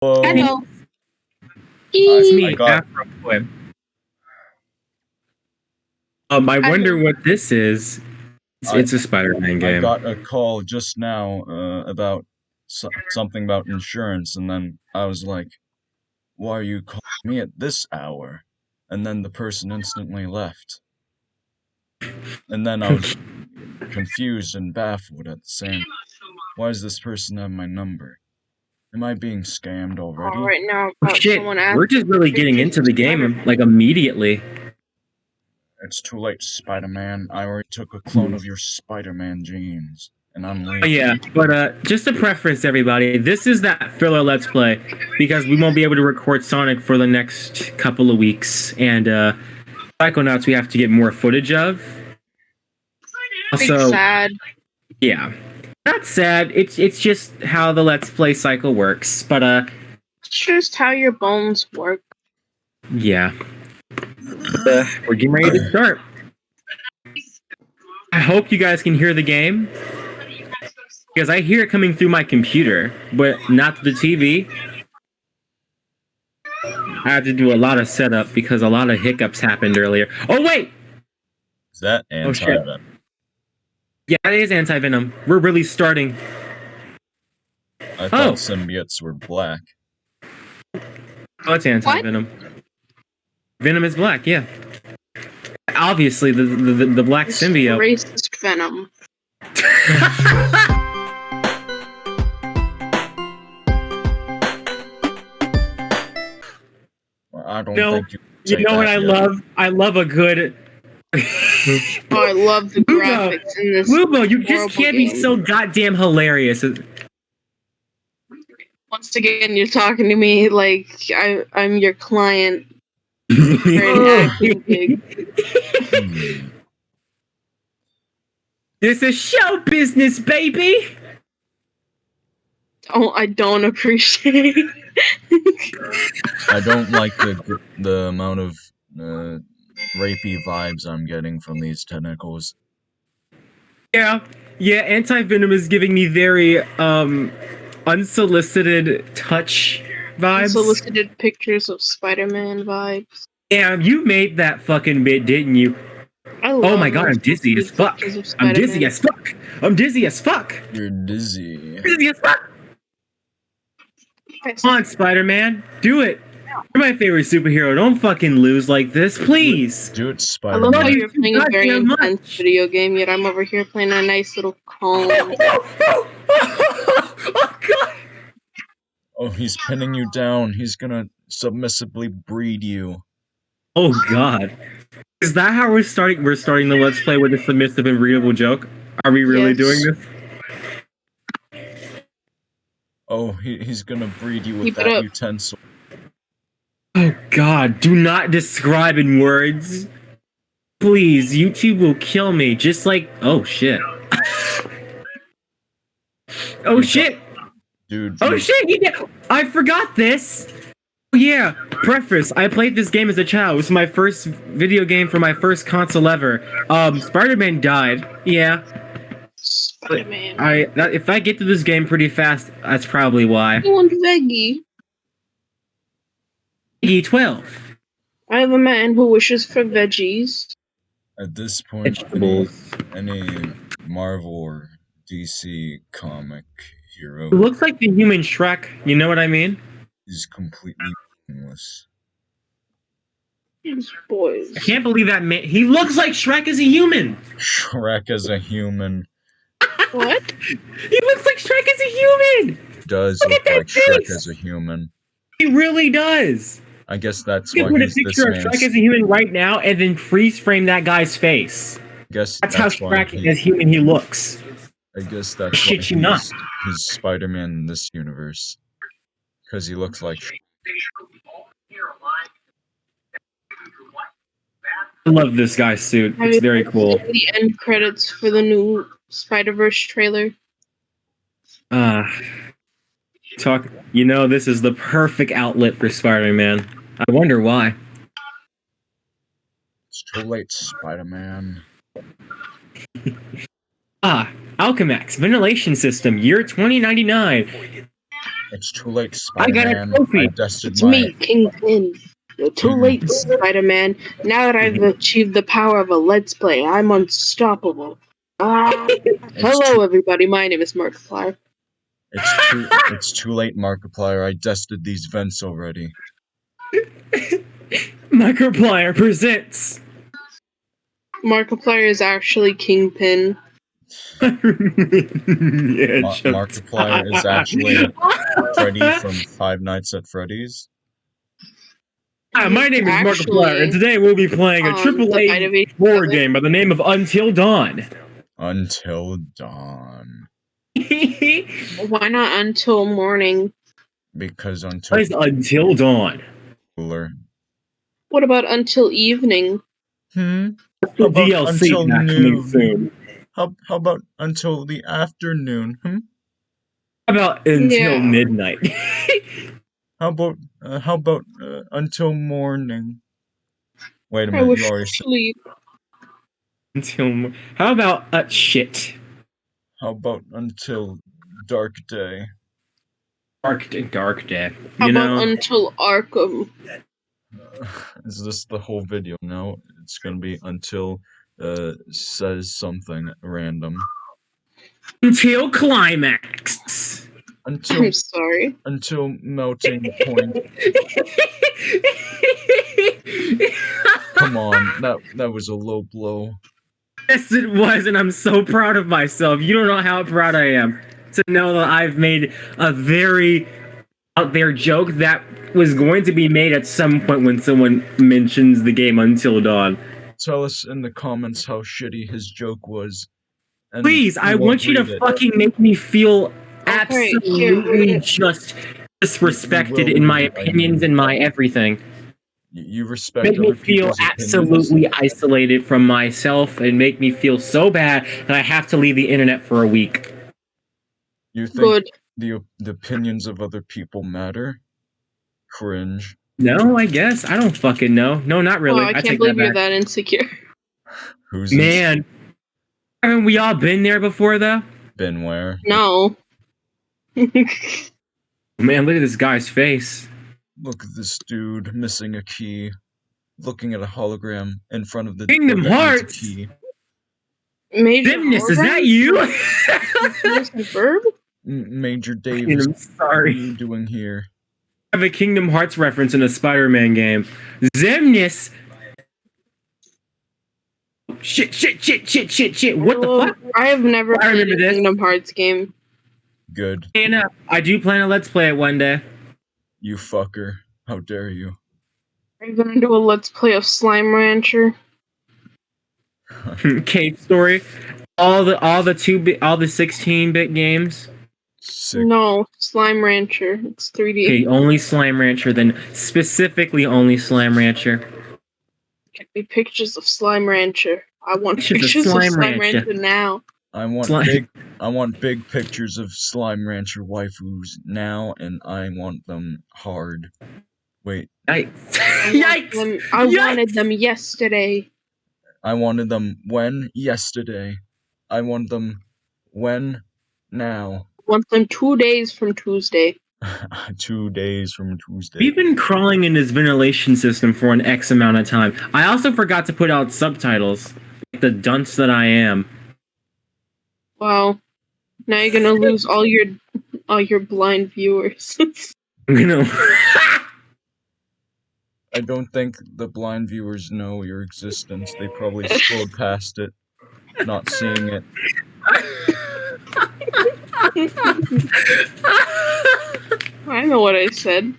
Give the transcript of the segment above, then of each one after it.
Whoa. Hello. It's I me, got- Afro Boy. Um, I I wonder what this is. It's, I- it's a Spider-Man game. I got a call just now uh, about so- something about insurance, and then I was like, "Why are you calling me at this hour?" And then the person instantly left. And then I was confused and baffled at the same. Time. Why does this person have my number? Am I being scammed already? All right now, Oh, shit, we're just really getting into the game like immediately. It's too late, Spider-Man. I already took a clone of your Spider-Man genes, and I'm Oh, yeah, but uh, just a preference everybody, this is that filler Let's Play because we won't be able to record Sonic for the next couple of weeks, and uh, Psychonauts we have to get more footage of. big Also, sad. yeah, not sad. It's it's just how the Let's Play cycle works. But uh, It's just how your bones work. yeah, uh, we're getting ready to start. I hope you guys can hear the game because I hear it coming through my computer, but not the TV. I had to do a lot of setup because a lot of hiccups happened earlier. Oh wait, Is that Oh, anti-venom? Yeah, it is anti venom. We're really starting. I thought Oh. symbiotes were black. Oh, it's anti venom. Venom is black, yeah. Obviously, the the, the, the black It's symbiote. Racist venom. Well, I don't No, think you. you know what I yet. love? I love a good. Oh, I love the Lugo. graphics in this. Lubo, you just can't be so goddamn hilarious. Once again, you're talking to me like I, I'm your client for an acting gig. Hmm. This is show business, baby. Don't I don't appreciate. I don't like the the amount of uh, rapey vibes I'm getting from these tentacles. Yeah, yeah. Anti venom is giving me very um unsolicited touch vibes. Unsolicited pictures of Spider-Man vibes. Yeah, you made that fucking bit, didn't you? I Oh my god, I'm dizzy as fuck. I'm dizzy as fuck. I'm dizzy as fuck. You're dizzy. Dizzy as fuck. Come on, Spider Man, do it. You're my favorite superhero. Don't fucking lose like this, please. Do it, I love how you're playing a very Goddamn much. intense video game, yet I'm over here playing a nice little calm. oh god. Oh, he's pinning you down. He's gonna submissively breed you. Oh god. Is that how we're starting? We're starting the let's play with a submissive and readable joke. Are we really Yes. doing this? Oh, he, he's gonna breed you with Keep that utensil. Oh god, do not describe in words. Please, YouTube will kill me. Just like oh shit. oh shit. Dude, Oh shit, you. I forgot this. Oh yeah, preface. I played this game as a child. It was my first video game for my first console ever. Um, Spider-Man died. Yeah, Spider-Man. I that, if I get to this game pretty fast, that's probably why. I want veggie. E12. I am a man who wishes for veggies. At this point, any, Vegetables. any Marvel or DC comic hero It looks like the human Shrek. You know what I mean? is completely meaningless. These boys. I can't believe that man. He looks like Shrek as a human. Shrek as a human What? He looks like Shrek as a human. does Look look at that like Shrek face! as a human. He really does. I guess that's You why can put a he's this picture of Shrek man's. as a human right now and then freeze frame that guy's face. I guess That's, that's, how why Shrek he, as human he looks. I guess that's shit why you not. he's, he's Spider-Man in this universe. Because he looks like I love this guy's suit. It's very cool. The end credits for the new Spider-Verse trailer. Uh, talk. You know, this is the perfect outlet for Spider-Man. I wonder why. It's too late, Spider-Man. Ah, Alchemax ventilation system, year 2099. It's too late, Spider Man. I got a trophy. It's my me, Kingpin. You're too Mhm. late, Spider-Man. Now that I've achieved the power of a Let's Play, I'm unstoppable. Ah. Hello, too- everybody. My name is Markiplier. It's too it's too late, Markiplier. I dusted these vents already. Microplier presents. Markiplier is actually Kingpin. yeah, Ma- Markiplier is actually Freddy from Five Nights at Freddy's. Hi, my name is Actually, Markiplier, and today we'll be playing a um, triple the A Vitamin horror Seven. game by the name of Until Dawn. Until dawn. Why not until morning? Because until What is Until Dawn? Cooler. What about until evening? Hmm. How about DLC until not coming noon? soon. How how about until the afternoon? Hmm. How about until Yeah. midnight? How about uh, how about uh, until morning? Wait a I minute, wish you to already said. sleep. until mo- how about uh, shit? How about until dark day? Dark dark day. How You about know, until Arkham? Is this the whole video? No, it's gonna be until uh says something random. until climax. Until I'm sorry. until melting point. Come on, that that was a low blow. Yes, it was, and I'm so proud of myself. You don't know how proud I am to know that I've made a very out there joke that was going to be made at some point when someone mentions the game Until Dawn. Tell us in the comments how shitty his joke was. Please, I want you to it. fucking make me feel absolutely read just disrespected in my read it, I opinions and my everything. You respect Make me feel people's opinions? absolutely isolated from myself and make me feel so bad that I have to leave the internet for a week. You think Good. the the opinions of other people matter? Cringe. No, I guess. I don't fucking know. No, not oh, really. oh, I I can't take believe that you're that insecure. Who's ins- Man. Haven't we all been there before, though? been where? No. Man, look at this guy's face. Look at this dude missing a key, looking at a hologram in front of the Kingdom door that needs a Hearts! key. Major Dimness, is that you? Is that verb? M- Major Davis, I'm what are sorry. you doing here? I have a Kingdom Hearts reference in a Spider-Man game. Xemnas. Shit, shit, shit, shit, shit, shit. What the fuck? I have never I played remember a this. Kingdom Hearts game. Good. And, uh, I do plan to let's play it one day. You fucker. How dare you? Are you gonna do a Let's Play of Slime Rancher? Cave Story. All the all the two bit all the sixteen bit games. Sick. No, Slime Rancher. It's 3D. Okay, only Slime Rancher. Then specifically only Slime Rancher. Get me pictures of Slime Rancher. I want Pictures of pictures of Slime Slime, Rancher. Rancher now. I want Slime- big I want big pictures of Slime Rancher waifus now and I want them hard. Wait, Yikes! I want Yikes! them- I Yikes! wanted them yesterday. I wanted them when? Yesterday. I want them when? Now. I want them two days from Tuesday. Two days from Tuesday. We've been crawling in this ventilation system for an X amount of time. I also forgot to put out subtitles. Like the dunce that I am. Wow. Now you're gonna lose all your all your blind viewers. I'm gonna. I don't think the blind viewers know your existence. They probably scrolled past it, not seeing it. I know what I said.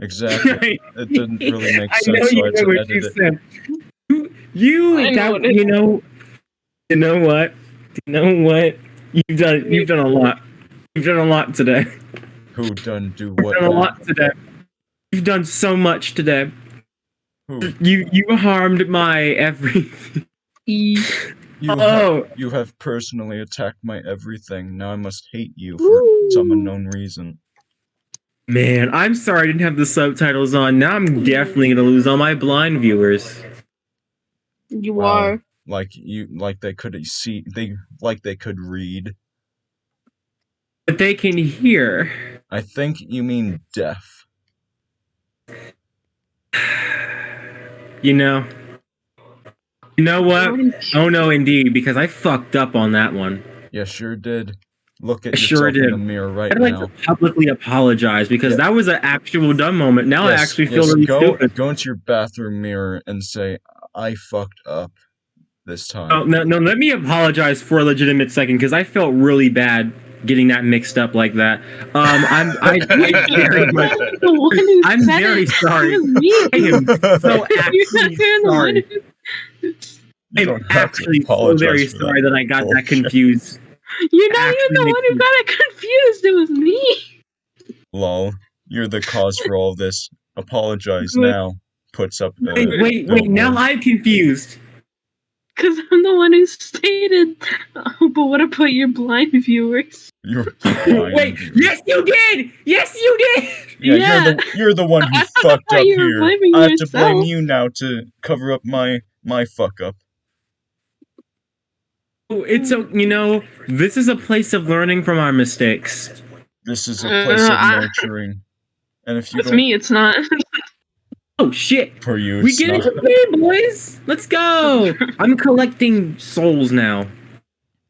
Exactly. It didn't really make sense. I sense, know so you I know what you it. said. You, you, know that, what you know, you know what, you know what, you've done, you've done a lot. You've done a lot today. Who done do You've what? done a lot today. You've done so much today. Who? You, you harmed my everything. You, oh. have, Oh, you have personally attacked my everything. Now I must hate you for some unknown reason. man, I'm sorry I didn't have the subtitles on. Now I'm definitely gonna lose all my blind viewers. You Wow. are. Like you, like they could see, they like they could read. But they can hear. I think you mean deaf. You know. You know what? Oh no, indeed, because I fucked up on that one. Yeah, sure did. Look at I sure yourself in did. the mirror right I'd like now. to publicly apologize because Yeah. that was an actual dumb moment. Now I Yes, actually feel yes, really go, stupid. Go into your bathroom mirror and say, I fucked up this time. Oh, no, no, let me apologize for a legitimate second because I felt really bad getting that mixed up like that. Um, I'm, I, I very much, the I'm very sorry. It was me. I am so actually sorry. Who- You I'm don't have to actually so very sorry that I got that confused. You're not even the one who got it confused. It was me. Lol, you're the cause for all this. Apologize Good. now. Puts up the. Wait, wait, wait! Now. I'm confused. Because I'm the one who stated. Oh, but what about your blind viewers? You're blind. Wait, yes, you did. Yes, you did. Yeah, Yeah. You're, the, you're the one who I fucked up here. I have to blame you now to cover up my my fuck up. Oh, It's a, you know, this is a place of learning from our mistakes. This is a Uh, place of I- nurturing. And if you It's don't, me. It's not. Oh shit! for you, We get not. it today, boys. Let's go. I'm collecting souls now.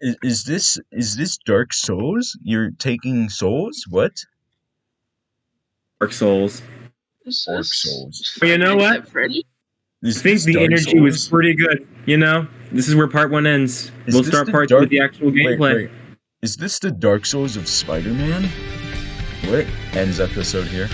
Is, is this is this Dark Souls? You're taking souls? What? Dark souls. Dark Souls. Well, you know what? Freddy. I think the Dark energy was pretty good. You know, this is where part one ends. Is we'll start part two with the actual Wait, gameplay. wait. Is this the Dark Souls of Spider-Man? What ends episode here?